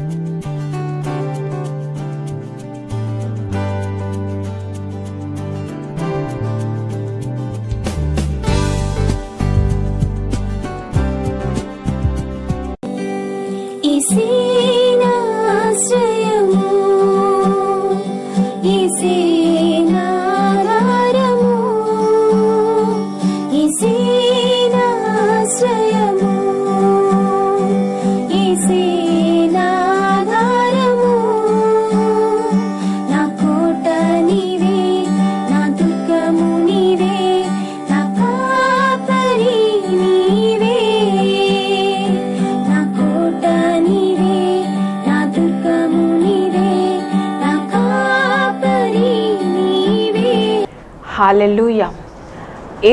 Música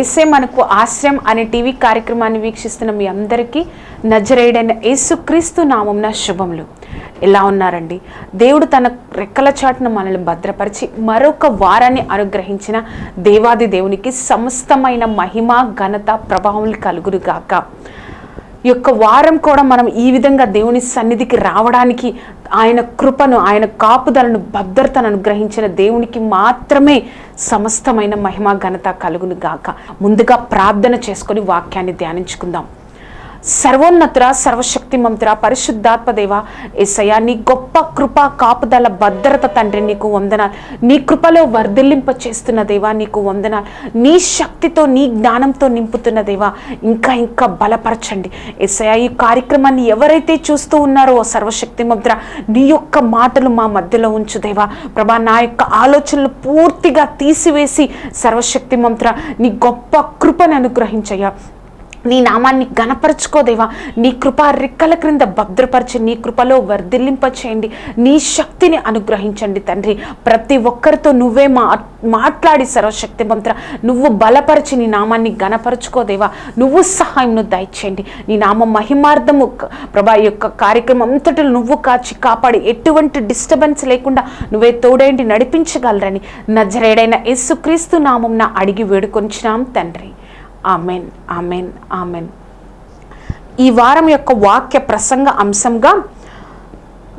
ఏసే మనకు ఆశ్రయం అనే టీవీ కార్యక్రమాన్ని వీక్షిస్తున్న మీ అందరికీ నజరేయుడైన యేసుక్రీస్తు నామంన శుభములు. ఎలా ఉన్నారండి? దేవుడు తన రెక్కల చాటున మనల్ని భద్రపరిచి మరొక వారాన్ని అనుగ్రహించిన దేవాది దేవునికి సమస్తమైన మహిమ ఘనత ప్రభావం కలుగురుగాక యొక్క వారం కూడా మనం ఈ విధంగా దేవుని సన్నిధికి రావడానికి ఆయన కృపను ఆయన కాపుదలను భద్రతను అనుగ్రహించిన దేవునికి మాత్రమే సమస్తమైన మహిమ ఘనత కలుగును గాక. ముందుగా ప్రార్థన చేసుకొని వాక్యాన్ని ధ్యానించుకుందాం. సర్వోన్నతుర సర్వశక్తి మంతుర పరిశుద్ధాత్మదేవ ఏసయ్య నీ గొప్ప కృప కాపుదల భద్రత తండ్రి నీకు వందనాలు. నీ కృపలో వర్ధిల్లింప చేస్తున్న దేవా నీకు వందనాలు. నీ శక్తితో నీ జ్ఞానంతో నింపుతున్న దేవా ఇంకా ఇంకా బలపరచండి. ఏసయ్య ఈ కార్యక్రమాన్ని ఎవరైతే చూస్తూ ఉన్నారో సర్వశక్తి మంత్ర నీ యొక్క మాటలు మా మధ్యలో ఉంచు దేవా. ప్రభా నా యొక్క ఆలోచనలు పూర్తిగా తీసివేసి సర్వశక్తి మంత్ర నీ గొప్ప కృపను అనుగ్రహించయ్యా. నీ నామాన్ని గణపరచుకోదేవా నీ కృప రెక్కల క్రింద భద్రపరిచి నీ కృపలో వర్ధిల్లింపచేయండి. నీ శక్తిని అనుగ్రహించండి తండ్రి. ప్రతి ఒక్కరితో నువ్వే మా మాట్లాడి సర్వశక్తి మంత్ర. నువ్వు బలపరిచి నీ నామాన్ని గణపరచుకోదేవా నువ్వు సహాయంను దయచేయండి. నీ నామ మహిమార్థము ప్రభా యొక్క కార్యక్రమం అంతటిలో నువ్వు కాచి కాపాడి ఎటువంటి డిస్టర్బెన్స్ లేకుండా నువ్వే తోడేంటి నడిపించగలరని నజరేడైన యేసుక్రీస్తు నామంన అడిగి వేడుకొంచినాం తండ్రి. Amen amen amen. ఈ వారం యొక్క వాక్య ప్రసంగ అంశంగా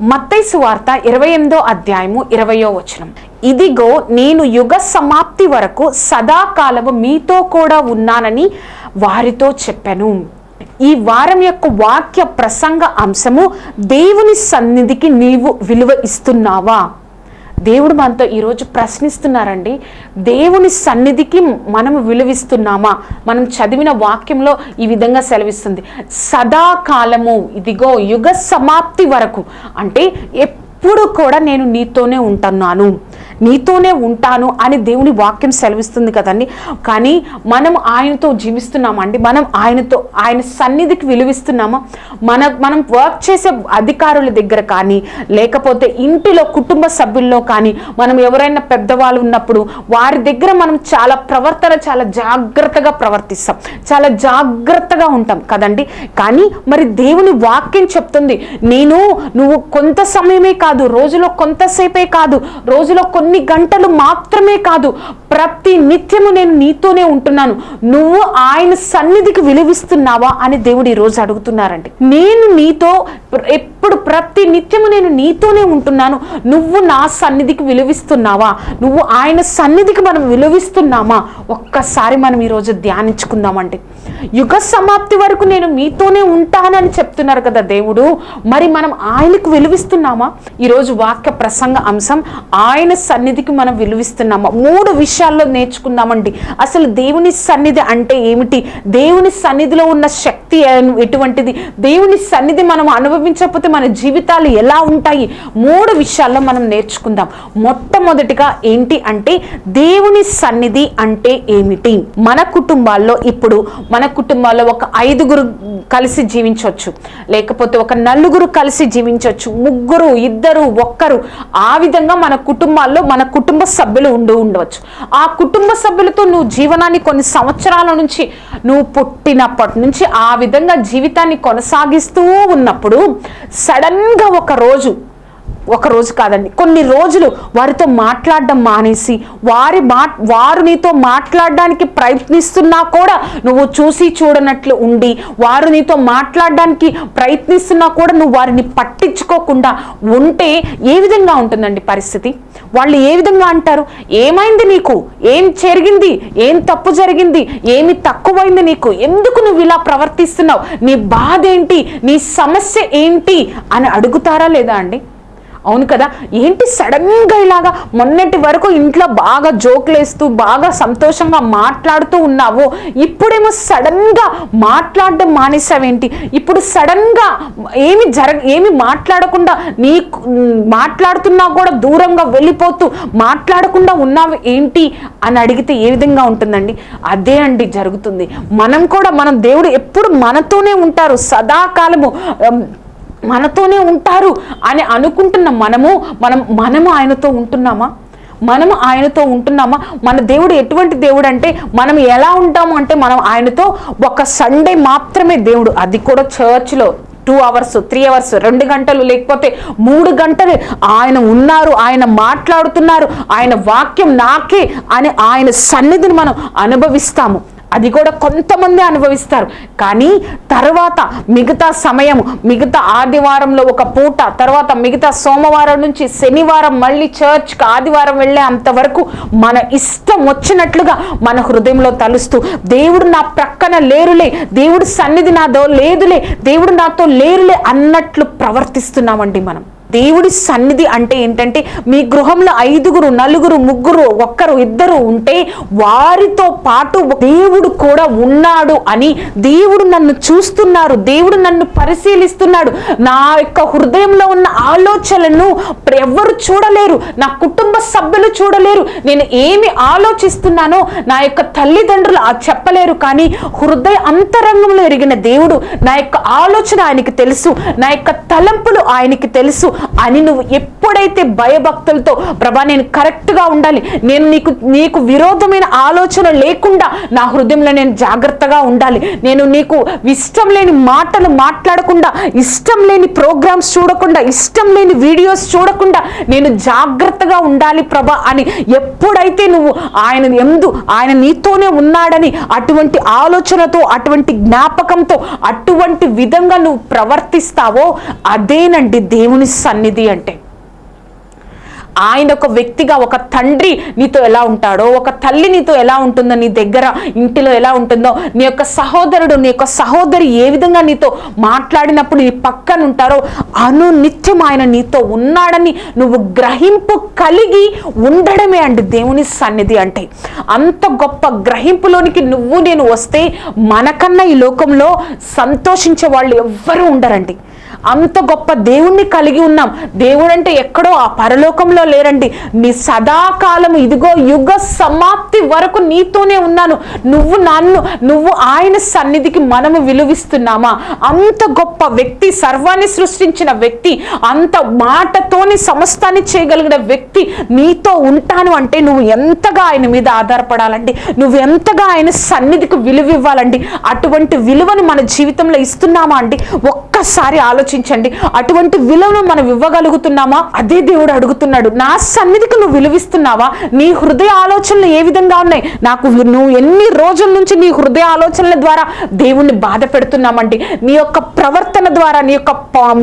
మత్తైసు వార్త ఇరవై ఎనిమిదో అధ్యాయము ఇరవయో వచనం. ఇదిగో నేను యుగ సమాప్తి వరకు సదాకాలము మీతో కూడా ఉన్నానని వారితో చెప్పాను. ఈ వారం యొక్క వాక్య ప్రసంగ అంశము దేవుని సన్నిధికి నీవు విలువ ఇస్తున్నావా? దేవుడు మనతో ఈరోజు ప్రశ్నిస్తున్నారండి దేవుని సన్నిధికి మనం విలువిస్తున్నామా? మనం చదివిన వాక్యంలో ఈ విధంగా సెలవిస్తుంది సదాకాలము ఇదిగో యుగ సమాప్తి వరకు అంటే ఎప్పుడు కూడా నేను నీతోనే ఉంటున్నాను. నీతోనే ఉంటాను అని దేవుని వాక్యం సెలవిస్తుంది కదండి. కానీ మనం ఆయనతో జీవిస్తున్నామండి. మనం ఆయనతో ఆయన సన్నిధికి విలువిస్తున్నామా? మన మనం వర్క్ చేసే అధికారుల దగ్గర కానీ లేకపోతే ఇంటిలో కుటుంబ సభ్యుల్లో కానీ మనం ఎవరైనా పెద్దవాళ్ళు ఉన్నప్పుడు వారి దగ్గర మనం చాలా ప్రవర్తన చాలా జాగ్రత్తగా ప్రవర్తిస్తాం. చాలా జాగ్రత్తగా ఉంటాం కదండి. కానీ మరి దేవుని వాక్యం చెప్తుంది నేను నువ్వు కొంత సమయమే కాదు రోజులో కొంతసేపే కాదు రోజులో కొన్ని గంటలు మాత్రమే కాదు ప్రతి నిత్యము నేను నీతోనే ఉంటున్నాను. నువ్వు ఆయన సన్నిధికి విలువిస్తున్నావా అని దేవుడు ఈ రోజు అడుగుతున్నారండి. నేను నీతో ఎప్పుడు ప్రతి నిత్యము నేను నీతోనే ఉంటున్నాను. నువ్వు నా సన్నిధికి విలువిస్తున్నావా? నువ్వు ఆయన సన్నిధికి మనం విలువిస్తున్నామా? ఒక్కసారి మనం ఈరోజు ధ్యానించుకుందామండి. యుగ సమాప్తి వరకు నేను మీతోనే ఉంటానని చెప్తున్నారు కదా దేవుడు. మరి మనం ఆయనకు విలువిస్తున్నామా? ఈరోజు వాక్య ప్రసంగ అంశం ఆయన సన్నిధికి మనం విలువిస్తున్నామా? మూడు విషయాల్లో నేర్చుకుందామండి. అసలు దేవుని సన్నిధి అంటే ఏమిటి? దేవుని సన్నిధిలో ఉన్న శక్తి ఎటువంటిది? దేవుని సన్నిధి మనం అనుభవించకపోతే మన జీవితాలు ఎలా ఉంటాయి? మూడు విషయాల్లో మనం నేర్చుకుందాం. మొట్టమొదటిగా ఏంటి అంటే దేవుని సన్నిధి అంటే ఏమిటి? మన కుటుంబాల్లో ఇప్పుడు మన కుటుంబాల్లో ఒక ఐదుగురు కలిసి జీవించవచ్చు లేకపోతే ఒక నలుగురు కలిసి జీవించవచ్చు ముగ్గురు ఇద్దరు ఒక్కరు. ఆ విధంగా మన కుటుంబాల్లో మన కుటుంబ సభ్యులు ఉండి ఉండవచ్చు. ఆ కుటుంబ సభ్యులతో నువ్వు జీవనాన్ని కొన్ని సంవత్సరాల నుంచి నువ్వు పుట్టినప్పటి నుంచి ఆ విధంగా జీవితాన్ని కొనసాగిస్తూ ఉన్నప్పుడు సడన్గా ఒక రోజు ఒక రోజు కాదండి. కొన్ని రోజులు వారితో మాట్లాడడం మానేసి వారి మా వారు నీతో మాట్లాడడానికి ప్రయత్నిస్తున్నా కూడా నువ్వు చూసి చూడనట్లు ఉండి వారు నీతో మాట్లాడడానికి ప్రయత్నిస్తున్నా కూడా నువ్వు వారిని పట్టించుకోకుండా ఉంటే ఏ విధంగా ఉంటుందండి పరిస్థితి? వాళ్ళు ఏ విధంగా అంటారు? ఏమైంది నీకు? ఏం జరిగింది? ఏం తప్పు జరిగింది? ఏమి తక్కువైంది నీకు? ఎందుకు నువ్వు ఇలా ప్రవర్తిస్తున్నావు? నీ బాధ ఏంటి? నీ సమస్య ఏంటి? అని అడుగుతారా లేదా అండి? అవును కదా? ఏంటి సడన్గా ఇలాగా మొన్నటి వరకు ఇంట్లో బాగా జోకులేస్తూ బాగా సంతోషంగా మాట్లాడుతూ ఉన్నావు. ఇప్పుడేమో సడన్గా మాట్లాడడం మానేసావేంటి? ఇప్పుడు సడన్గా ఏమి జరగ ఏమి మాట్లాడకుండా నీ మాట్లాడుతున్నా కూడా దూరంగా వెళ్ళిపోతూ మాట్లాడకుండా ఉన్నావు ఏంటి? అని అడిగితే ఏ విధంగా ఉంటుందండి? అదే అండి జరుగుతుంది. మనం కూడా మనం దేవుడు ఎప్పుడు మనతోనే ఉంటారు. సదాకాలము మనతోనే ఉంటారు అని అనుకుంటున్న మనము మనం మనము ఆయనతో ఉంటున్నామా? మనము ఆయనతో ఉంటున్నామా? మన దేవుడు ఎటువంటి దేవుడు అంటే మనం ఎలా ఉంటాము అంటే మనం ఆయనతో ఒక సండే మాత్రమే దేవుడు. అది కూడా చర్చ్లో టూ అవర్స్ త్రీ అవర్స్ రెండు గంటలు లేకపోతే మూడు గంటలు ఆయన ఉన్నారు ఆయన మాట్లాడుతున్నారు ఆయన వాక్యం నాకే అని ఆయన సన్నిధిని మనం అనుభవిస్తాము. అది కూడా కొంతమంది అనుభవిస్తారు. కానీ తర్వాత మిగతా సమయం మిగతా ఆదివారంలో ఒక పూట తర్వాత మిగతా సోమవారం నుంచి శనివారం మళ్ళీ చర్చ్కి ఆదివారం వెళ్ళే అంతవరకు మన ఇష్టం వచ్చినట్లుగా మన హృదయంలో తలుస్తూ దేవుడు నా ప్రక్కన లేరులే దేవుడు సన్నిధి నాదో లేదులే దేవుడు నాతో లేరులే అన్నట్లు ప్రవర్తిస్తున్నామండి మనం. దేవుడి సన్నిధి అంటే ఏంటంటే మీ గృహంలో ఐదుగురు నలుగురు ముగ్గురు ఒక్కరు ఇద్దరు ఉంటే వారితో పాటు దేవుడు కూడా ఉన్నాడు అని దేవుడు నన్ను చూస్తున్నారు దేవుడు నన్ను పరిశీలిస్తున్నాడు. నా యొక్క హృదయంలో ఉన్న ఆలోచనలను ఎవరు చూడలేరు నా కుటుంబ సభ్యులు చూడలేరు. నేను ఏమి ఆలోచిస్తున్నానో నా యొక్క తల్లిదండ్రులు చెప్పలేరు కానీ హృదయ అంతరంగంలో ఎరిగిన దేవుడు నా యొక్క ఆలోచన ఆయనకి తెలుసు నా యొక్క తలంపులు ఆయనకి తెలుసు. అని నువ్వు ఎప్పుడైతే భయభక్తులతో ప్రభా నేను కరెక్ట్గా ఉండాలి నేను నీకు నీకు విరోధమైన ఆలోచన లేకుండా నా హృదయంలో నేను జాగ్రత్తగా ఉండాలి నేను నీకు ఇష్టం లేని మాటలు మాట్లాడకుండా ఇష్టం లేని ప్రోగ్రామ్స్ చూడకుండా ఇష్టం లేని వీడియోస్ చూడకుండా నేను జాగ్రత్తగా ఉండాలి ప్రభా అని ఎప్పుడైతే నువ్వు ఆయన ఎందు ఆయన నీతోనే ఉన్నాడని అటువంటి ఆలోచనతో అటువంటి జ్ఞాపకంతో అటువంటి విధంగా నువ్వు ప్రవర్తిస్తావో అదేనండి దేవుని సన్నిధి అంటే. ఆయన ఒక వ్యక్తిగా ఒక తండ్రి నీతో ఎలా ఉంటాడో ఒక తల్లి నీతో ఎలా ఉంటుందో నీ దగ్గర ఇంటిలో ఎలా ఉంటుందో నీ యొక్క సహోదరుడు నీ యొక్క సహోదరి ఏ విధంగా నీతో మాట్లాడినప్పుడు నీ పక్కన ఉంటారో అనునిత్యం ఆయన నీతో ఉన్నాడని నువ్వు గ్రహింపు కలిగి ఉండడమే అండి దేవుని సన్నిధి అంటే. అంత గొప్ప గ్రహింపులోనికి నువ్వు నేను వస్తే మనకన్నా ఈ లోకంలో సంతోషించే వాళ్ళు ఎవ్వరూ ఉండరండి. అంత గొప్ప దేవుణ్ణి కలిగి ఉన్నాం. దేవుడు అంటే ఎక్కడో ఆ పరలోకంలో లేరండి. నీ సదాకాలం ఇదిగో యుగ సమాప్తి వరకు నీతోనే ఉన్నాను. నువ్వు నన్ను నువ్వు ఆయన సన్నిధికి మనము విలువిస్తున్నామా? అంత గొప్ప వ్యక్తి సర్వాన్ని సృష్టించిన వ్యక్తి అంత మాటతోని సమస్తాన్ని చేయగలిగిన వ్యక్తి నీతో ఉంటాను అంటే నువ్వు ఎంతగా ఆయన మీద ఆధారపడాలండి? నువ్వు ఎంతగా ఆయన సన్నిధికి విలువ ఇవ్వాలండి అటువంటి విలువను మన జీవితంలో ఇస్తున్నామా అండి? ఒక్కసారి ఆలోచన ఆలోచించండి. అటువంటి విలువను మనం ఇవ్వగలుగుతున్నామా? అదే దేవుడు అడుగుతున్నాడు. నా సన్నిధికి నువ్వు విలువిస్తున్నావా? నీ హృదయ ఆలోచనలు ఏ విధంగా ఉన్నాయి? నాకు నువ్వు ఎన్ని రోజుల నుంచి నీ హృదయ ఆలోచనల ద్వారా దేవుణ్ణి బాధ పెడుతున్నామండి? నీ యొక్క ప్రవర్తన ద్వారా నీ యొక్క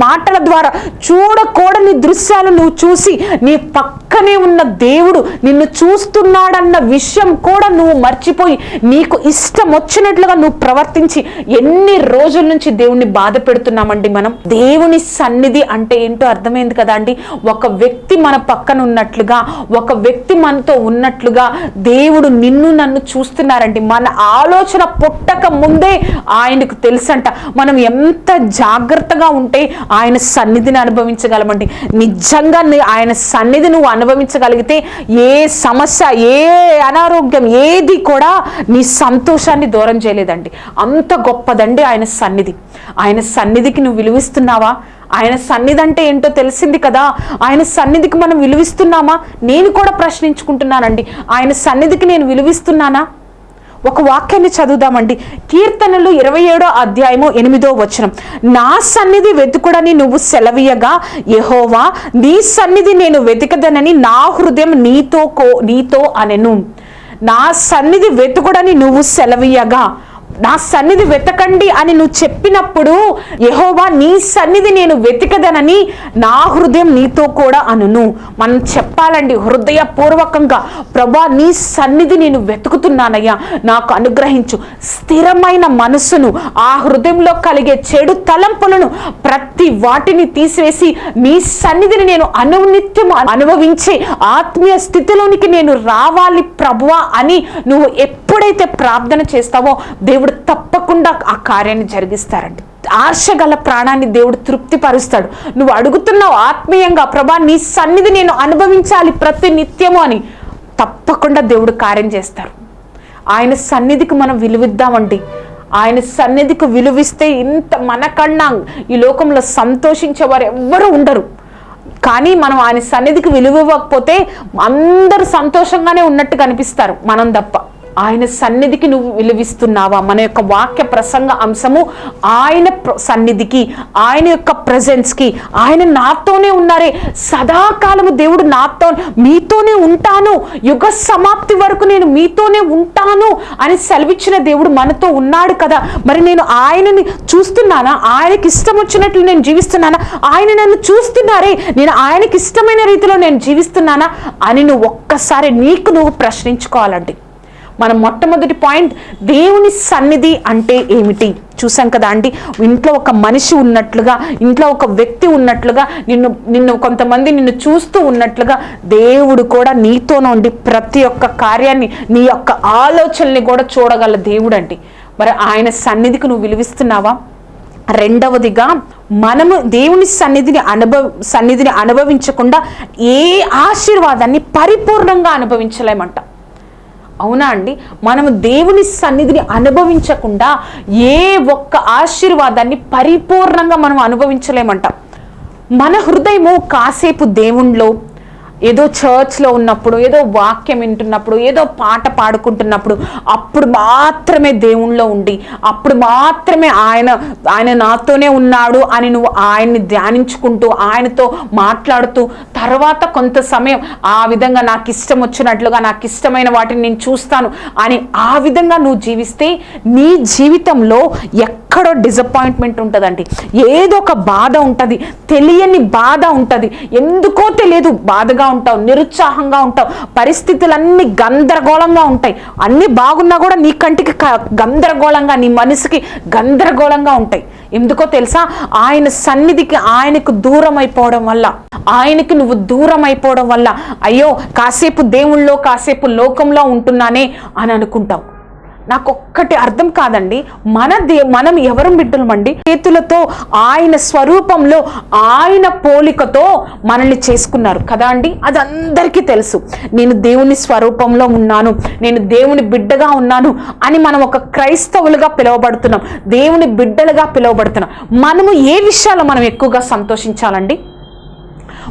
మాటల ద్వారా చూడకూడని దృశ్యాలు నువ్వు చూసి నీ పక్కనే ఉన్న దేవుడు నిన్ను చూస్తున్నాడన్న విషయం కూడా నువ్వు మర్చిపోయి నీకు ఇష్టం వచ్చినట్లుగా నువ్వు ప్రవర్తించి ఎన్ని రోజుల నుంచి దేవుణ్ణి బాధ పెడుతున్నామండి మనం? దేవుని సన్నిధి అంటే ఏంటో అర్థమైంది కదా అండి? ఒక వ్యక్తి మన పక్కన ఉన్నట్లుగా ఒక వ్యక్తి మనతో ఉన్నట్లుగా దేవుడు నిన్ను నన్ను చూస్తున్నారండి. మన ఆలోచన పుట్టక ముందే ఆయనకు తెలుసంట. మనం ఎంత జాగ్రత్తగా ఉంటే ఆయన సన్నిధిని అనుభవించగలమండి. నిజంగా ఆయన సన్నిధి నువ్వు అనుభవించగలిగితే ఏ సమస్య ఏ అనారోగ్యం ఏది కూడా నీ సంతోషాన్ని దూరం చేయలేదండి. అంత గొప్పదండి ఆయన సన్నిధి. ఆయన సన్నిధికి నువ్వు విలువిస్తున్నావా ఆయన సన్నిధి అంటే ఏంటో తెలిసింది కదా? ఆయన సన్నిధికి మనం విలువిస్తున్నామా? నేను కూడా ప్రశ్నించుకుంటున్నానండి. ఆయన సన్నిధికి నేను విలువిస్తున్నానా? ఒక వాక్యాన్ని చదువుదామండి. కీర్తనలు ఇరవై ఏడో అధ్యాయము ఎనిమిదో వచనం. నా సన్నిధి వెతుకుడని నువ్వు సెలవీయగా యహోవా నీ సన్నిధి నేను వెతకదనని నా హృదయం నీతో కో నీతో అనెను. నా సన్నిధి వెతుకుడని నువ్వు సెలవీయగా. నా సన్నిధి వెతకండి అని నువ్వు చెప్పినప్పుడు యహోవా నీ సన్నిధి నేను వెతకదనని నా హృదయం నీతో కూడా అనును. మనం చెప్పాలండి హృదయపూర్వకంగా ప్రభా నీ సన్నిధి నేను వెతుకుతున్నానయ్యా. నాకు అనుగ్రహించు స్థిరమైన మనసును ఆ హృదయంలో కలిగే చెడు తలంపులను ప్రతి వాటిని తీసివేసి నీ సన్నిధిని నేను అనునిత్యం అనుభవించే ఆత్మీయ స్థితిలోనికి నేను రావాలి ప్రభువా అని నువ్వు ఎప్పుడైతే ప్రార్థన చేస్తావో దేవుడు తప్పకుండా ఆ కార్యాన్ని జరిగిస్తారండి ఆశ గల ప్రాణాన్ని దేవుడు తృప్తిపరుస్తాడు. నువ్వు అడుగుతున్నావు ఆత్మీయంగా ప్రభా నీ సన్నిధి నేను అనుభవించాలి ప్రతి నిత్యము అని. తప్పకుండా దేవుడు కార్యం చేస్తారు. ఆయన సన్నిధికి మనం విలువిద్దామండి. ఆయన సన్నిధికి విలువిస్తే ఇంత మనకన్నా ఈ లోకంలో సంతోషించేవారు ఎవ్వరూ ఉండరు. కానీ మనం ఆయన సన్నిధికి విలువ ఇవ్వకపోతే అందరూ సంతోషంగానే ఉన్నట్టు కనిపిస్తారు మనం తప్ప. ఆయన సన్నిధికి నువ్వు విలువిస్తున్నావా? మన యొక్క వాక్య ప్రసంగ అంశము ఆయన ప్ర- సన్నిధికి ఆయన యొక్క ప్రజెన్స్కి ఆయన నాతోనే ఉన్నారే. సదాకాలము దేవుడు నాతో మీతోనే ఉంటాను. యుగ సమాప్తి వరకు నేను మీతోనే ఉంటాను అని సెలవిచ్చిన దేవుడు మనతో ఉన్నాడు కదా. మరి నేను ఆయనని చూస్తున్నానా? ఆయనకి ఇష్టం వచ్చినట్లు నేను జీవిస్తున్నానా? ఆయన నన్ను చూస్తున్నారే. నేను ఆయనకి ఇష్టమైన రీతిలో నేను జీవిస్తున్నానా? అని నువ్వు ఒక్కసారి నీకు నువ్వు ప్రశ్నించుకోవాలండి. మన మొట్టమొదటి పాయింట్ దేవుని సన్నిధి అంటే ఏమిటి? చూసాం కదా అండి ఇంట్లో ఒక మనిషి ఉన్నట్లుగా ఇంట్లో ఒక వ్యక్తి ఉన్నట్లుగా నిన్ను నిన్ను కొంతమంది నిన్ను చూస్తూ ఉన్నట్లుగా దేవుడు కూడా నీతోనే ఉండి ప్రతి ఒక్క కార్యాన్ని నీ యొక్క ఆలోచనల్ని కూడా చూడగల దేవుడు అండి మరి ఆయన సన్నిధికి నువ్వు విలువిస్తున్నావా? రెండవదిగా మనము దేవుని సన్నిధిని అనుభవ సన్నిధిని అనుభవించకుండా ఏ ఆశీర్వాదాన్ని పరిపూర్ణంగా అనుభవించలేమంట. అవునా అండి? మనము దేవుని సన్నిధిని అనుభవించకుండా ఏ ఒక్క ఆశీర్వాదాన్ని పరిపూర్ణంగా మనం అనుభవించలేమంట. మన హృదయము కాసేపు దేవుణ్ణిలో ఏదో చర్చ్లో ఉన్నప్పుడు ఏదో వాక్యం వింటున్నప్పుడు ఏదో పాట పాడుకుంటున్నప్పుడు అప్పుడు మాత్రమే దేవుణ్ణిలో ఉండి అప్పుడు మాత్రమే ఆయన ఆయన నాతోనే ఉన్నాడు అని నువ్వు ఆయన్ని ధ్యానించుకుంటూ ఆయనతో మాట్లాడుతూ తర్వాత కొంత సమయం ఆ విధంగా నాకు ఇష్టం వచ్చినట్లుగా నాకు ఇష్టమైన వాటిని నేను చూస్తాను అని ఆ విధంగా నువ్వు జీవిస్తే నీ జీవితంలో ఎక్కడో డిసప్పాయింట్మెంట్ ఉంటుందండి. ఏదో ఒక బాధ ఉంటుంది తెలియని బాధ ఉంటుంది. ఎందుకో తెలియదు బాధగా ఉంటావు నిరుత్సాహంగా ఉంటావు. పరిస్థితులన్నీ గందరగోళంగా ఉంటాయి. అన్నీ బాగున్నా కూడా నీ కంటికి గందరగోళంగా నీ మనసుకి గందరగోళంగా ఉంటాయి. ఎందుకో తెలుసా? ఆయన సన్నిధికి ఆయనకు దూరం అయిపోవడం వల్ల ఆయనకి నువ్వు దూరం అయిపోవడం వల్ల అయ్యో కాసేపు దేవుళ్ళో కాసేపు లోకంలో ఉంటున్నానే అని అనుకుంటావు. నాకు ఒక్కటి అర్థం కాదండి. మన దే మనం ఎవరు బిడ్డలమండి చేతులతో ఆయన స్వరూపంలో ఆయన పోలికతో మనల్ని చేసుకున్నారు. కదా అండి? అది అందరికీ తెలుసు. నేను దేవుని స్వరూపంలో ఉన్నాను. నేను దేవుని బిడ్డగా ఉన్నాను అని మనం ఒక క్రైస్తవులుగా పిలువబడుతున్నాం. దేవుని బిడ్డలుగా పిలువబడుతున్నాం. మనము ఏ విషయాలు మనం ఎక్కువగా సంతోషించాలండి?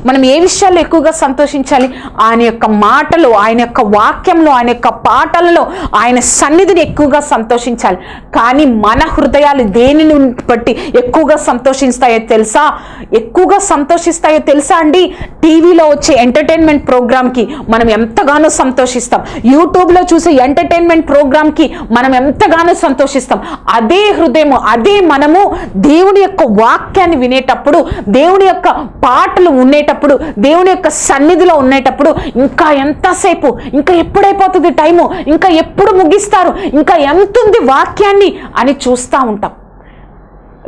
మనం ఏ విషయాల్లో ఎక్కువగా సంతోషించాలి? ఆయన యొక్క మాటలు ఆయన యొక్క వాక్యంలో ఆయన యొక్క పాటలలో ఆయన సన్నిధిని ఎక్కువగా సంతోషించాలి. కానీ మన హృదయాలు దేనిని బట్టి ఎక్కువగా సంతోషిస్తాయో తెలుసా? ఎక్కువగా సంతోషిస్తాయో తెలుసా అండి? టీవీలో వచ్చే ఎంటర్టైన్మెంట్ ప్రోగ్రామ్కి మనం ఎంతగానో సంతోషిస్తాం. యూట్యూబ్లో చూసే ఎంటర్టైన్మెంట్ ప్రోగ్రామ్కి మనం ఎంతగానో సంతోషిస్తాం. అదే హృదయము అదే మనము దేవుని యొక్క వాక్యాన్ని వినేటప్పుడు దేవుని యొక్క పాటలు ఉండేటప్పుడు దేవుని యొక్క సన్నిధిలో ఉండేటప్పుడు ఇంకా ఎంతసేపు ఇంకా ఎప్పుడైపోతుంది టైము ఇంకా ఎప్పుడు ముగిస్తారు ఇంకా ఎంత ఉంది వాక్యాన్ని అని చూస్తూ ఉంటాం.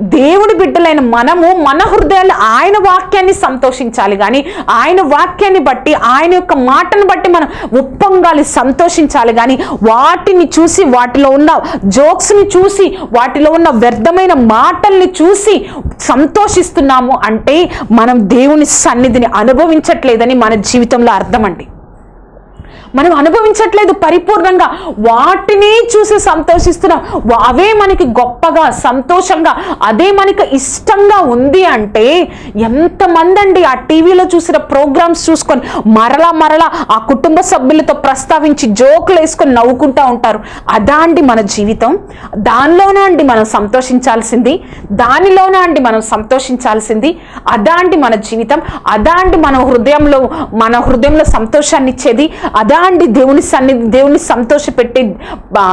దేవుడి బిడ్డలైన మనము మన హృదయాలు ఆయన వాక్యాన్ని సంతోషించాలి. కానీ ఆయన వాక్యాన్ని బట్టి ఆయన యొక్క మాటను బట్టి మనం ఉప్పొంగాలి సంతోషించాలి. కానీ వాటిని చూసి వాటిలో ఉన్న జోక్స్ని చూసి వాటిలో ఉన్న వ్యర్థమైన మాటల్ని చూసి సంతోషిస్తున్నాము అంటే మనం దేవుని సన్నిధిని అనుభవించట్లేదని మన జీవితంలో అర్థం అండి మనం అనుభవించట్లేదు పరిపూర్ణంగా. వాటిని చూసి సంతోషిస్తున్నాం అవే మనకి గొప్పగా సంతోషంగా అదే మనకి ఇష్టంగా ఉంది అంటే ఎంతమంది అండి ఆ టీవీలో చూసిన ప్రోగ్రామ్స్ చూసుకొని మరలా మరలా ఆ కుటుంబ సభ్యులతో ప్రస్తావించి జోకులు వేసుకొని నవ్వుకుంటా ఉంటారు. అదా అండి మన జీవితం. దానిలోనే అండి మనం సంతోషించాల్సింది. దానిలోనే అండి మనం సంతోషించాల్సింది. అదా అండి మన జీవితం. అదా అండి మన హృదయంలో మన హృదయంలో సంతోషాన్ని ఇచ్చేది అదా అలాంటి దేవుని సన్నిధి దేవుని సంతోషపెట్టే ఆ,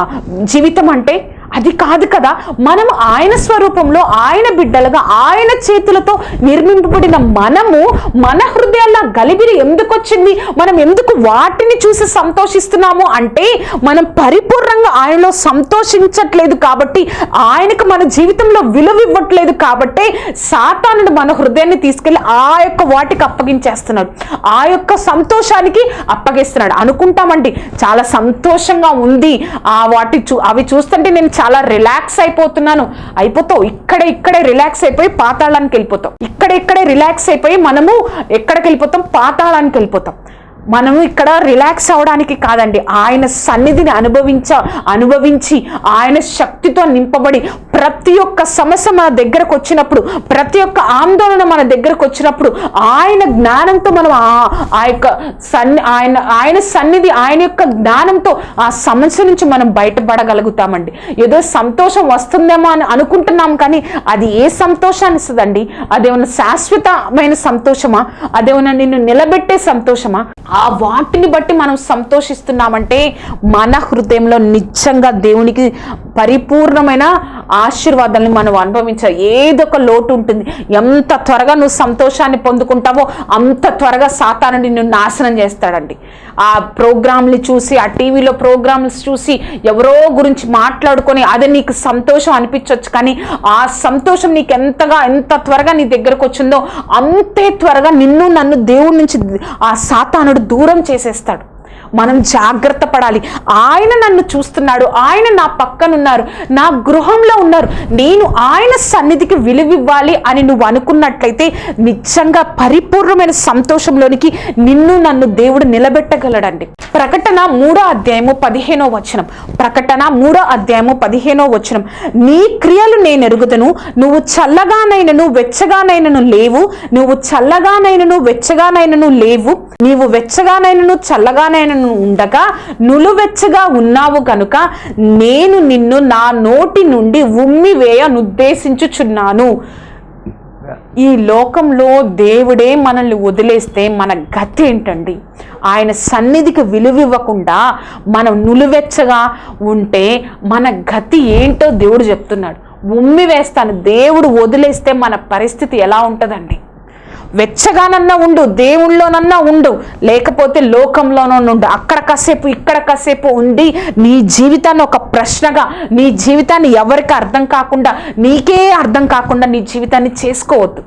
జీవితం అంటే అది కాదు కదా మనం ఆయన స్వరూపంలో ఆయన బిడ్డలుగా ఆయన చేతులతో నిర్మింపబడిన మనము మన హృదయాల్లో గలిబిరి ఎందుకు వచ్చింది? మనం ఎందుకు వాటిని చూసి సంతోషిస్తున్నాము అంటే మనం పరిపూర్ణంగా ఆయనలో సంతోషించట్లేదు కాబట్టి ఆయనకు మన జీవితంలో విలువ ఇవ్వట్లేదు కాబట్టి సాతానుడు మన హృదయాన్ని తీసుకెళ్ళి ఆ యొక్క వాటికి అప్పగించేస్తున్నాడు. ఆ యొక్క సంతోషానికి అప్పగిస్తున్నాడు. అనుకుంటామండి చాలా సంతోషంగా ఉంది ఆ వాటి చూ అవి చూస్తుంటే నేను చాలా రిలాక్స్ అయిపోతున్నాను. అయిపోతావు. ఇక్కడే ఇక్కడే రిలాక్స్ అయిపోయి పాతాళానికి వెళ్ళిపోతాం ఇక్కడ ఇక్కడే రిలాక్స్ అయిపోయి మనము ఎక్కడికి వెళ్ళిపోతాం? పాతాళానికి వెళ్ళిపోతాం. మనము ఇక్కడ రిలాక్స్ అవడానికి కాదండి. ఆయన సన్నిధిని అనుభవించ అనుభవించి ఆయన శక్తితో నింపబడి ప్రతి ఒక్క సమస్య మన దగ్గరకు వచ్చినప్పుడు ప్రతి ఒక్క ఆందోళన మన దగ్గరకు వచ్చినప్పుడు ఆయన జ్ఞానంతో మనం ఆ- ఆ యొక్క సన్ని ఆయన ఆయన సన్నిధి ఆయన యొక్క జ్ఞానంతో ఆ సమస్య నుంచి మనం బయటపడగలుగుతామండి. ఏదో సంతోషం వస్తుందేమో అని అనుకుంటున్నాం కానీ అది ఏ సంతోషాన్ని ఇస్తుందండి? అదేమన్నా శాశ్వతమైన సంతోషమా? అదేమన్నా నిన్ను నిలబెట్టే సంతోషమా? ఆ వాటిని బట్టి మనం సంతోషిస్తున్నామంటే మన హృదయంలో నిజంగా దేవునికి పరిపూర్ణమైన ఆశీర్వాదాన్ని మనం అనుభవించాలి ఏదొక లోటు ఉంటుంది. ఎంత త్వరగా నువ్వు సంతోషాన్ని పొందుకుంటావో అంత త్వరగా సాతానుడి నిన్ను నాశనం చేస్తాడండి. ఆ ప్రోగ్రాంలు చూసి ఆ టీవీలో ప్రోగ్రామ్స్ చూసి ఎవరో గురించి మాట్లాడుకొని అది నీకు సంతోషం అనిపించవచ్చు కానీ ఆ సంతోషం నీకు ఎంతగా ఎంత త్వరగా నీ దగ్గరకు వచ్చిందో అంతే త్వరగా నిన్ను నన్ను దేవుడి నుంచి ఆ సాతానుడు దూరం చేసేస్తాడు. మనం జాగ్రత్త పడాలి. ఆయన నన్ను చూస్తున్నాడు. ఆయన నా పక్కనున్నారు. నా గృహంలో ఉన్నారు. నేను ఆయన సన్నిధికి విలువివ్వాలి అని నువ్వు అనుకున్నట్లయితే నిజంగా పరిపూర్ణమైన సంతోషంలోనికి నిన్ను నన్ను దేవుడు నిలబెట్టగలడండి. ప్రకటన మూడో అధ్యాయము పదిహేనో వచనం. ప్రకటన మూడో అధ్యాయము పదిహేనో వచనం. నీ క్రియలు నేను ఎరుగుదను. నువ్వు చల్లగానైనను వెచ్చగానైనను లేవు. నువ్వు చల్లగానైనను వెచ్చగానైనను లేవు. నీవు వెచ్చగానైనను చల్లగానైనను ఉండగా నులువెచ్చగా ఉన్నావు కనుక నేను నిన్ను నా నోటి నుండి ఉమ్మి వేయనుద్దేశించుచున్నాను ఈ లోకంలో దేవుడే మనల్ని వదిలేస్తే మన గతి ఏంటండి? ఆయన సన్నిధికి విలువివ్వకుండా మనం నులివెచ్చగా ఉంటే మన గతి ఏంటో దేవుడు చెప్తున్నాడు. ఉమ్మి వేస్తాను దేవుడు వదిలేస్తే మన పరిస్థితి ఎలా ఉంటుందండి? వెచ్చగానన్నా ఉండు దేవుళ్ళోనన్నా ఉండు లేకపోతే లోకంలోనూ ఉండు. అక్కడ కాసేపు ఇక్కడ కాసేపు ఉండి నీ జీవితాన్ని ఒక ప్రశ్నగా నీ జీవితాన్ని ఎవరికి అర్థం కాకుండా నీకే అర్థం కాకుండా నీ జీవితాన్ని చేసుకోవద్దు.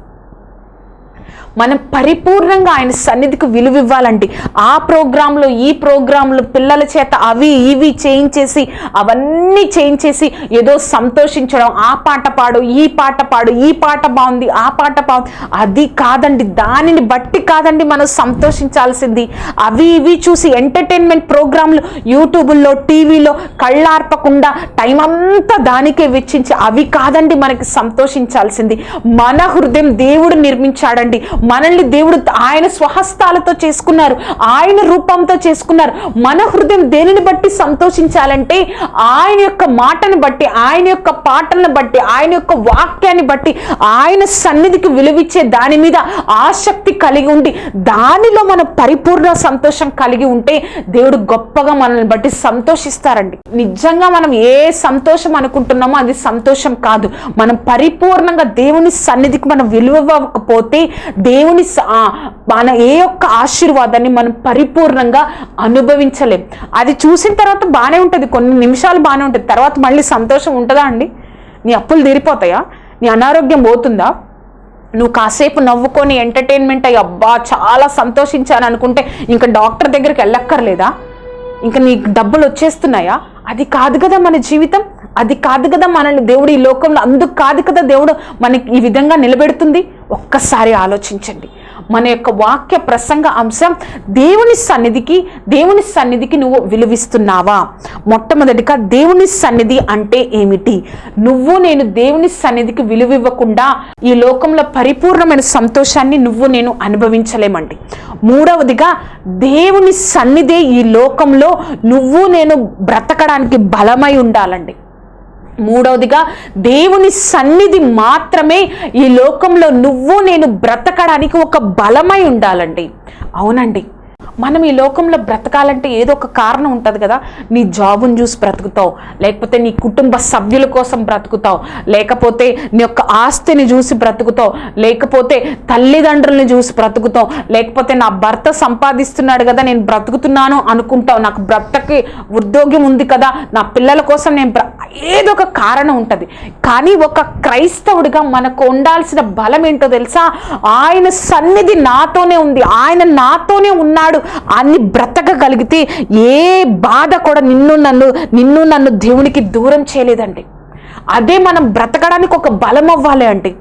మనం పరిపూర్ణంగా ఆయన సన్నిధికి విలువ ఇవ్వాలండి ఆ ప్రోగ్రాంలో ఈ ప్రోగ్రాంలో పిల్లల చేత అవి ఇవి చేయించేసి అవన్నీ చేయించేసి ఏదో సంతోషించడం ఆ పాట పాడు ఈ పాట పాడు ఈ పాట బాగుంది ఆ పాట బాగుంది. అది కాదండి దానిని బట్టి కాదండి మనం సంతోషించాల్సింది. అవి ఇవి చూసి ఎంటర్టైన్మెంట్ ప్రోగ్రాంలు యూట్యూబుల్లో టీవీలో కళ్ళార్పకుండా టైం అంతా దానికే వెచ్చించి అవి కాదండి మనకి సంతోషించాల్సింది. మన హృదయం దేవుడు నిర్మించాడండి. మనల్ని దేవుడు ఆయన స్వహస్తాలతో చేసుకున్నారు. ఆయన రూపంతో చేసుకున్నారు. మన హృదయం దేనిని బట్టి సంతోషించాలంటే ఆయన యొక్క మాటను బట్టి ఆయన యొక్క పాటలను బట్టి ఆయన యొక్క వాక్యాన్ని బట్టి ఆయన సన్నిధికి విలువిచ్చే దాని మీద ఆసక్తి కలిగి ఉండి దానిలో మనం పరిపూర్ణ సంతోషం కలిగి ఉంటే దేవుడు గొప్పగా మనల్ని బట్టి సంతోషిస్తారండి. నిజంగా మనం ఏ సంతోషం అనుకుంటున్నామో అది సంతోషం కాదు. మనం పరిపూర్ణంగా దేవుని సన్నిధికి మనం విలువకపోతే దేవుని స- మన ఏ ఒక్క ఆశీర్వాదాన్ని మనం పరిపూర్ణంగా అనుభవించలేం. అది చూసిన తర్వాత బాగానే ఉంటుంది కొన్ని నిమిషాలు బాగానే ఉంటుంది తర్వాత మళ్ళీ సంతోషం ఉంటుందా అండి? నీ అప్పులు తీరిపోతాయా? నీ అనారోగ్యం పోతుందా? నువ్వు కాసేపు నవ్వుకొని ఎంటర్టైన్మెంట్ అయ్యి అబ్బా చాలా సంతోషించాను అనుకుంటే ఇంకా డాక్టర్ దగ్గరికి వెళ్ళక్కర్లేదా? ఇంకా నీకు డబ్బులు వచ్చేస్తున్నాయా? అది కాదు కదా మన జీవితం. అది కాదు కదా మనల్ని దేవుడు ఈ లోకంలో అందుకు కాదు కదా దేవుడు మనకి ఈ విధంగా నిలబెడుతుంది? ఒక్కసారి ఆలోచించండి. మన యొక్క వాక్య ప్రసంగ అంశం దేవుని సన్నిధికి దేవుని సన్నిధికి నువ్వు విలువిస్తున్నావా? మొట్టమొదటిగా దేవుని సన్నిధి అంటే ఏమిటి? నువ్వు నేను దేవుని సన్నిధికి విలువివ్వకుండా ఈ లోకంలో పరిపూర్ణమైన సంతోషాన్ని నువ్వు నేను అనుభవించలేమండి. మూడవదిగా దేవుని సన్నిధే ఈ లోకంలో నువ్వు నేను బ్రతకడానికి బలమై ఉండాలండి. మూడవదిగా దేవుని సన్నిధి మాత్రమే ఈ లోకంలో నువ్వు నేను బ్రతకడానికి ఒక బలమై ఉండాలండి. అవునండి. మనం ఈ లోకంలో బ్రతకాలంటే ఏదో ఒక కారణం ఉంటుంది కదా. నీ జాబుని చూసి బ్రతుకుతావు. లేకపోతే నీ కుటుంబ సభ్యుల కోసం బ్రతుకుతావు. లేకపోతే నీ యొక్క ఆస్తిని చూసి బ్రతుకుతావు. లేకపోతే తల్లిదండ్రుల్ని చూసి బ్రతుకుతావు. లేకపోతే నా భర్త సంపాదిస్తున్నాడు కదా నేను బ్రతుకుతున్నాను అనుకుంటావు. నాకు భర్తకి ఉద్యోగం ఉంది కదా నా పిల్లల కోసం నేను ఏదో ఒక కారణం ఉంటుంది. కానీ ఒక క్రైస్తవుడిగా మనకు ఉండాల్సిన బలం ఏంటో తెలుసా? ఆయన సన్నిధి నాతోనే ఉంది. ఆయన నాతోనే ఉన్నాడు. అన్ని బ్రతకగలిగితే ఏ బాధ కూడా నిన్ను నన్ను నిన్ను నన్ను దేవునికి దూరం చేయలేదండి. అదే మనం బ్రతకడానికి ఒక బలం అవ్వాలి అండి.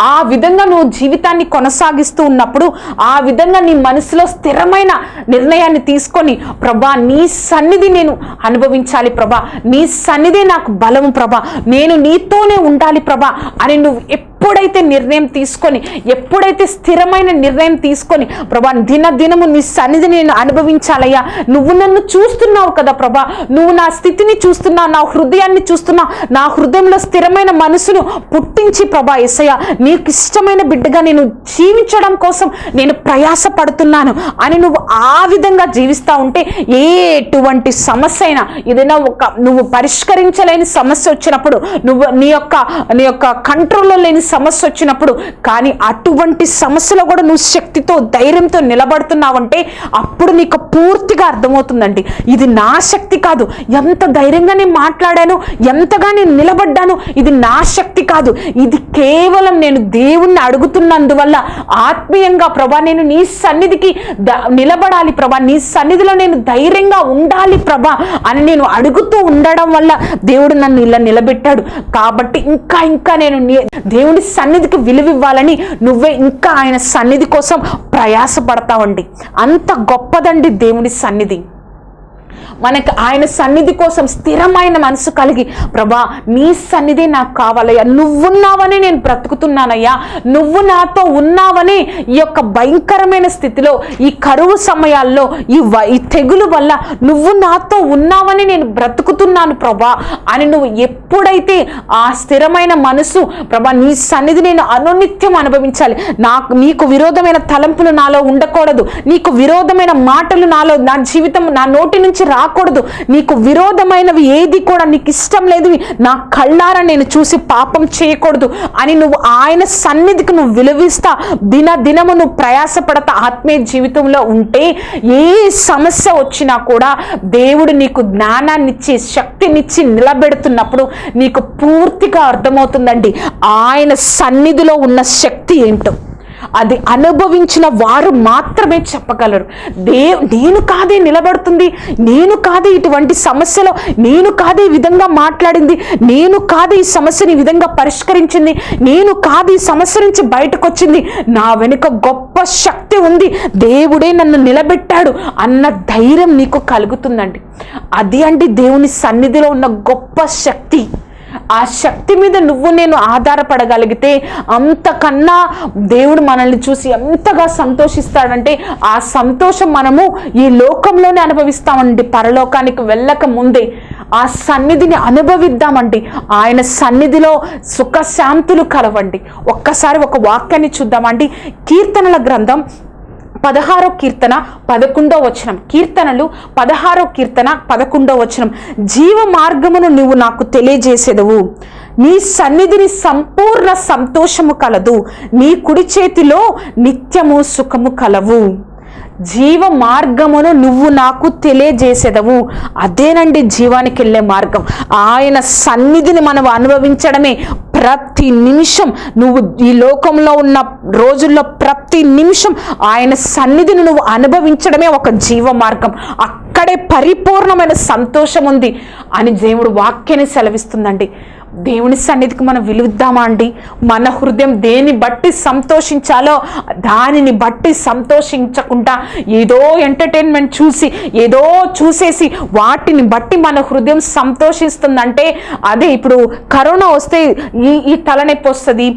ఆ విధంగా నువ్వు జీవితాన్ని కొనసాగిస్తూ ఉన్నప్పుడు ఆ విధంగా నీ మనసులో స్థిరమైన నిర్ణయాన్ని తీసుకొని ప్రభా నీ సన్నిధి నేను అనుభవించాలి ప్రభా. నీ సన్నిధి నాకు బలము ప్రభా. నేను నీతోనే ఉండాలి ప్రభా అని నువ్వు ఎప్పుడైతే నిర్ణయం తీసుకొని ఎప్పుడైతే స్థిరమైన నిర్ణయం తీసుకొని ప్రభా దినదినము నీ సన్నిధి నేను అనుభవించాలయ్యా. నువ్వు నన్ను చూస్తున్నావు కదా ప్రభా. నువ్వు నా స్థితిని చూస్తున్నావు నా హృదయాన్ని చూస్తున్నావు. నా హృదయంలో స్థిరమైన మనసును పుట్టించి ప్రభా ఎసయ్య నీకు ఇష్టమైన బిడ్డగా నేను జీవించడం కోసం నేను ప్రయాస పడుతున్నాను అని నువ్వు ఆ విధంగా జీవిస్తా ఉంటే ఎటువంటి సమస్య అయినా ఏదైనా ఒక నువ్వు పరిష్కరించలేని సమస్య వచ్చినప్పుడు నువ్వు నీ యొక్క నీ యొక్క కంట్రోల్లో లేని సమస్య వచ్చినప్పుడు కానీ అటువంటి సమస్యలో కూడా నువ్వు శక్తితో ధైర్యంతో నిలబడుతున్నావంటే అప్పుడు నీకు పూర్తిగా అర్థమవుతుందండి. ఇది నా శక్తి కాదు. ఎంత ధైర్యంగా నేను మాట్లాడాను ఎంతగా నేను నిలబడ్డాను ఇది నా శక్తి కాదు. ఇది కేవలం నేను దేవుణ్ణి అడుగుతున్నందువల్ల ఆత్మీయంగా ప్రభా నేను నీ సన్నిధికి నిలబడాలి ప్రభా. నీ సన్నిధిలో నేను ధైర్యంగా ఉండాలి ప్రభా అని నేను అడుగుతూ ఉండడం వల్ల దేవుడు నన్ను ఇలా నిలబెట్టాడు. కాబట్టి ఇంకా ఇంకా నేను నీ- దేవుని సన్నిధికి విలువివ్వాలని నువ్వే ఇంకా ఆయన సన్నిధి కోసం ప్రయాసపడతావండి. అంత గొప్పదండి దేవుని సన్నిధి. మనకి ఆయన సన్నిధి కోసం స్థిరమైన మనసు కలిగి ప్రభా నీ సన్నిధి నాకు కావాలయ్యా. నువ్వున్నావని నేను బ్రతుకుతున్నానయ్యా. నువ్వు నాతో ఉన్నావని ఈ యొక్క భయంకరమైన స్థితిలో ఈ కరువు సమయాల్లో ఈ ఈ తెగులు వల్ల నువ్వు నాతో ఉన్నావని నేను బ్రతుకుతున్నాను ప్రభా అని నువ్వు ఎప్పుడైతే ఆ స్థిరమైన మనసు ప్రభా నీ సన్నిధి నేను అనునిత్యం అనుభవించాలి. నాకు నీకు విరోధమైన తలంపులు నాలో ఉండకూడదు. నీకు విరోధమైన మాటలు నాలో నా జీవితం నా నోటి నుంచి రా రాకూడదు. నీకు విరోధమైనవి ఏది కూడా నీకు ఇష్టం లేదు. నా కళ్ళారా నేను చూసి పాపం చేయకూడదు అని నువ్వు ఆయన సన్నిధికి నువ్వు విలువిస్తా. దిన దినము నువ్వు ప్రయాసపడతా. ఆత్మీయ జీవితంలో ఉంటే ఏ సమస్య వచ్చినా కూడా దేవుడు నీకు జ్ఞానాన్నిచ్చి శక్తినిచ్చి నిలబెడుతున్నప్పుడు నీకు పూర్తిగా అర్థమవుతుందండి. ఆయన సన్నిధిలో ఉన్న శక్తి ఏంటో. అది అనుభవించిన వారు మాత్రమే చెప్పగలరు. దే నేను కాదే నిలబడుతుంది నేను కాదే ఇటువంటి సమస్యలో నేను కాదే ఈ విధంగా మాట్లాడింది నేను కాదే ఈ సమస్యని ఈ విధంగా పరిష్కరించింది నేను కాదు ఈ సమస్య నుంచి బయటకు వచ్చింది నా వెనుక గొప్ప శక్తి ఉంది. దేవుడే నన్ను నిలబెట్టాడు అన్న ధైర్యం నీకు కలుగుతుందండి. అది అండి దేవుని సన్నిధిలో ఉన్న గొప్ప శక్తి. ఆ శక్తి మీద నువ్వు నేను ఆధారపడగలిగితే అంతకన్నా దేవుడు మనల్ని చూసి ఎంతగా సంతోషిస్తాడంటే ఆ సంతోషం మనము ఈ లోకంలోనే అనుభవిస్తామండి. పరలోకానికి వెళ్ళక ముందే ఆ సన్నిధిని అనుభవిద్దామండి. ఆయన సన్నిధిలో సుఖశాంతులు కలవండి. ఒక్కసారి ఒక వాక్యాన్ని చూద్దామండి. కీర్తనల గ్రంథం పదహారో కీర్తన పదకొండో వచనం. కీర్తనలు పదహారో కీర్తన పదకొండో వచనం. జీవ మార్గమును నువ్వు నాకు తెలియజేసేదవు. నీ సన్నిధిని సంపూర్ణ సంతోషము కలదు. నీ కుడి చేతిలో నిత్యము సుఖము కలవు. జీవ మార్గమును నువ్వు నాకు తెలియజేసేదవు. అదేనండి జీవానికి వెళ్ళే మార్గం. ఆయన సన్నిధిని మనం అనుభవించడమే. ప్రతి నిమిషం నువ్వు ఈ లోకంలో ఉన్న రోజుల్లో ప్రతి నిమిషం ఆయన సన్నిధిని నువ్వు అనుభవించడమే ఒక జీవ మార్గం అక్కడే పరిపూర్ణమైన సంతోషం ఉంది అని దేవుడు వాక్యాన్ని సెలవిస్తుందండి. దేవుని సన్నిధికి మనం విలుద్దామా అండి? మన హృదయం దేని బట్టి సంతోషించాలో దానిని బట్టి సంతోషించకుండా ఏదో ఎంటర్టైన్మెంట్ చూసి ఏదో చూసేసి వాటిని బట్టి మన హృదయం సంతోషిస్తుందంటే అదే ఇప్పుడు కరోనా వస్తే ఈ ఈ తలనొప్పి వస్తుంది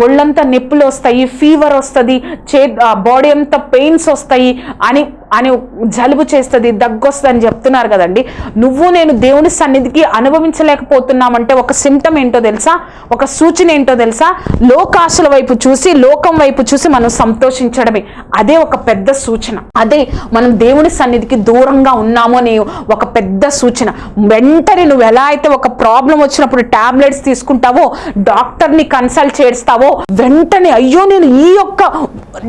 ఒళ్ళంతా నొప్పులు వస్తాయి ఫీవర్ వస్తుంది చే బాడీ అంతా పెయిన్స్ వస్తాయి అని అని జలుబు చేస్తుంది దగ్గు చెప్తున్నారు కదండి. నువ్వు నేను దేవుని సన్నిధికి అనుభవించలేకపోతున్నామంటే ఒక సిమ్టమ్ ఏంటో తెలుసా? ఒక సూచన ఏంటో తెలుసా? లోకాశల వైపు చూసి లోకం వైపు చూసి మనం సంతోషించడమే. అదే ఒక పెద్ద సూచన. అదే మనం దేవుని సన్నిధికి దూరంగా ఉన్నాము అనే ఒక పెద్ద సూచన. వెంటనే నువ్వు ఎలా అయితే ఒక ప్రాబ్లం వచ్చినప్పుడు టాబ్లెట్స్ తీసుకుంటావో డాక్టర్ని కన్సల్ట్ చేస్తావో వెంటనే అయ్యో నేను ఈ యొక్క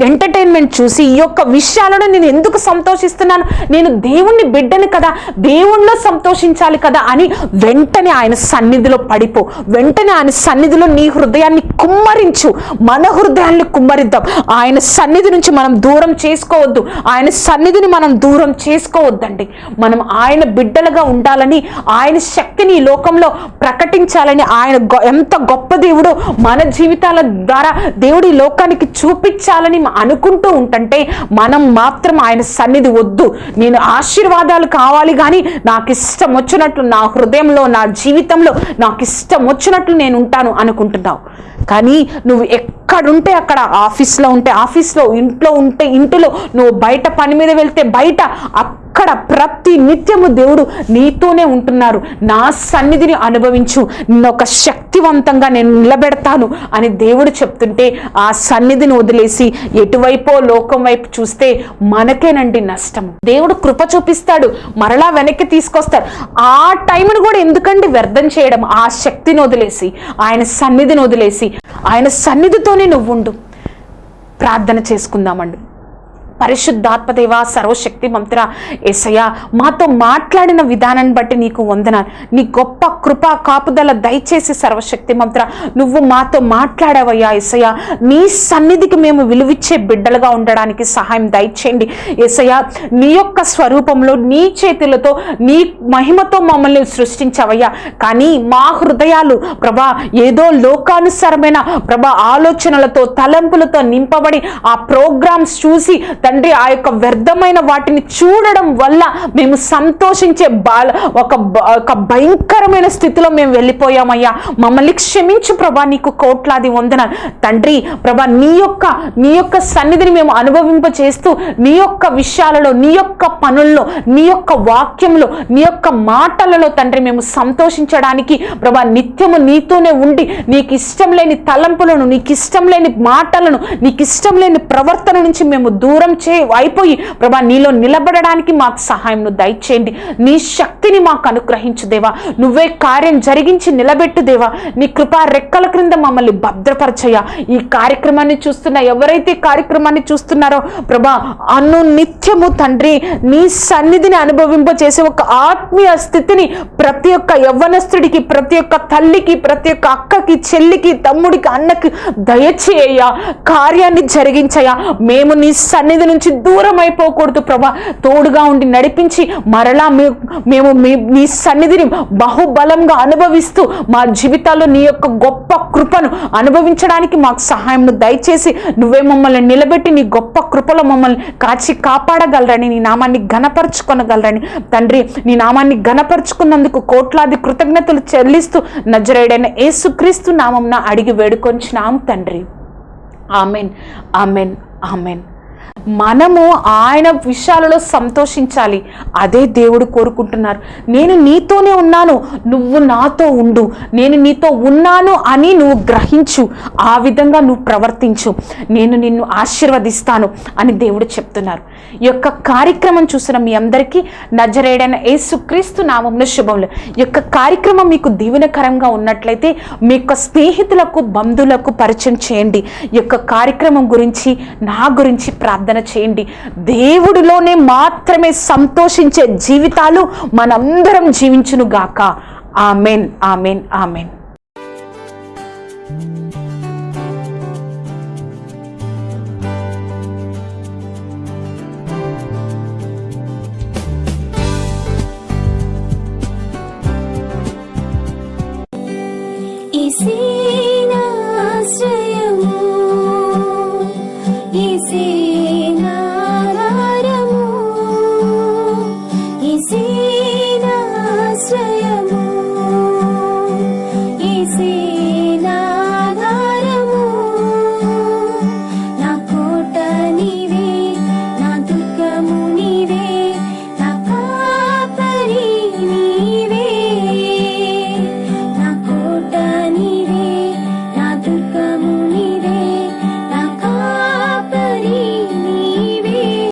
ఎంటర్టైన్మెంట్ చూసి ఈ యొక్క విషయాలను నేను ఎందుకు సంతోషిస్తున్నాను. నేను దేవుణ్ణి బిడ్డను కదా దేవుణ్ణిలో సంతోషించాలి కదా అని వెంటనే ఆయన సన్నిధిలో పడిపో. వెంటనే ఆయన సన్నిధిలో నీ హృదయాన్ని కుమ్మరించు. మన హృదయాన్ని కుమ్మరిద్దాం. ఆయన సన్నిధి నుంచి మనం దూరం చేసుకోవద్దు. ఆయన సన్నిధిని మనం దూరం చేసుకోవద్దండి. మనం ఆయన బిడ్డలుగా ఉండాలని ఆయన శక్తిని ఈ లోకంలో ప్రకటించాలని ఆయన ఎంత గొప్ప దేవుడు మన జీవితాల ద్వారా దేవుడి లోకానికి చూపించాలని అనుకుంటూ ఉంటుంటే మనం మాత్రం ఆయన సన్నిధి వద్దు. నేను ఆశీర్వాదాలు కావాలి కానీ నాకు ఇష్టం వచ్చినట్లు నా హృదయంలో నా జీవితంలో నాకు ఇష్టం వచ్చినట్లు నేను ఉంటాను అనుకుంటున్నావు. కానీ నువ్వు ఎక్కడుంటే అక్కడ ఆఫీస్లో ఉంటే ఆఫీస్లో ఇంట్లో ఉంటే ఇంటిలో నువ్వు బయట పని మీద వెళ్తే బయట అక్కడ ప్రతి నిత్యము దేవుడు నీతోనే ఉంటున్నారు. నా సన్నిధిని అనుభవించు. నిన్న ఒక శక్తివంతంగా నేను నిలబెడతాను అని దేవుడు చెప్తుంటే ఆ సన్నిధిని వదిలేసి ఎటువైపో లోకం వైపు చూస్తే మనకేనండి నష్టము దేవుడు కృప చూపిస్తాడు. మరలా వెనక్కి తీసుకొస్తాడు. ఆ టైంను కూడా ఎందుకండి వ్యర్థం చేయడం? ఆ శక్తిని వదిలేసి ఆయన సన్నిధిని వదిలేసి ఆయన సన్నిధితోనే నువ్వు ఉండు ప్రార్థన చేసుకుందామండి. పరిశుద్ధాత్మదేవ సర్వశక్తి మంత్ర ఏసయ్య మాతో మాట్లాడిన విధానాన్ని బట్టి నీకు వందనాలు. నీ గొప్ప కృప కాపుదల దయచేసి సర్వశక్తి మంత్ర నువ్వు మాతో మాట్లాడావయ్యా ఏసయ్య. నీ సన్నిధికి మేము విలువిచ్చే బిడ్డలుగా ఉండడానికి సహాయం దయచేయండి. ఏసయ్య నీ యొక్క స్వరూపంలో నీ చేతులతో నీ మహిమతో మమ్మల్ని సృష్టించావయ్యా. కానీ మా హృదయాలు ప్రభా ఏదో లోకానుసారమైన ప్రభా ఆలోచనలతో తలంపులతో నింపబడి ఆ ప్రోగ్రామ్స్ చూసి తండ్రి ఆ యొక్క వ్యర్థమైన వాటిని చూడడం వల్ల మేము సంతోషించే బాల ఒక ఒక భయంకరమైన స్థితిలో మేము వెళ్ళిపోయామయ్యా. మమ్మల్ని క్షమించు ప్రభా నీకు కోట్లాది వందన తండ్రి ప్రభా నీ యొక్క నీ యొక్క సన్నిధిని మేము అనుభవింప చేస్తూ నీ యొక్క విషయాలలో నీ యొక్క పనుల్లో నీ యొక్క వాక్యంలో నీ యొక్క మాటలలో తండ్రి మేము సంతోషించడానికి ప్రభా నిత్యము నీతోనే ఉండి నీకు ఇష్టం లేని తలంపులను నీకు ఇష్టం లేని మాటలను నీకు ఇష్టం లేని ప్రవర్తన నుంచి మేము దూరం చే అయిపోయి ప్రభా నీలో నిలబడడానికి మాకు సహాయంను దయచేయండి. నీ శక్తిని మాకు అనుగ్రహించు దేవా. నువ్వే కార్యం జరిగించి నిలబెట్టు దేవా. నీ కృపా రెక్కల క్రింద మమ్మల్ని భద్రపరచయ్యా. ఈ కార్యక్రమాన్ని చూస్తున్న ఎవరైతే కార్యక్రమాన్ని చూస్తున్నారో ప్రభా అను నిత్యము తండ్రి నీ సన్నిధిని అనుభవింపచేసే ఒక ఆత్మీయ స్థితిని ప్రతి ఒక్క యవ్వనస్తుడికి ప్రతి ఒక్క తల్లికి ప్రతి ఒక్క అక్కకి చెల్లికి తమ్ముడికి అన్నకి దయచేయ కార్యాన్ని జరిగించయ్యా. మేము నీ సన్నిధిని నుంచి దూరం అయిపోకూడదు ప్రభా. తోడుగా ఉండి నడిపించి మరలా మేము మీ- నీ సన్నిధిని బహుబలంగా అనుభవిస్తూ మా జీవితాల్లో నీ యొక్క గొప్ప కృపను అనుభవించడానికి మాకు సహాయం దయచేసి నువ్వే మమ్మల్ని నిలబెట్టి నీ గొప్ప కృపలో మమ్మల్ని కాచి కాపాడగలరని నీ నామాన్ని ఘనపరచుకొనగలరని. తండ్రి నీ నామాన్ని ఘనపరుచుకున్నందుకు కోట్లాది కృతజ్ఞతలు చెల్లిస్తూ నజరేడైన ఏసుక్రీస్తు నామంన అడిగి వేడుకొంచినాం తండ్రి. Amen amen amen. మనము ఆయన విషయాలలో సంతోషించాలి. అదే దేవుడు కోరుకుంటున్నారు. నేను నీతోనే ఉన్నాను నువ్వు నాతో ఉండు. నేను నీతో ఉన్నాను అని నువ్వు గ్రహించు. ఆ విధంగా నువ్వు ప్రవర్తించు. నేను నిన్ను ఆశీర్వదిస్తాను అని దేవుడు చెప్తున్నారు. ఈ యొక్క కార్యక్రమం చూసిన మీ అందరికీ నజరేడైన యేసుక్రీస్తు నామంలో శుభములు. ఈ యొక్క కార్యక్రమం మీకు దీవెనకరంగా ఉన్నట్లయితే మీ యొక్క స్నేహితులకు బంధువులకు పరిచయం చేయండి. ఈ యొక్క కార్యక్రమం గురించి నా గురించి ప్రార్థన చేయండి. దేవుడిలోనే మాత్రమే సంతోషించే జీవితాలు మనందరం జీవించును గాక ఆమెన్ ఆమెన్ ఆమెన్.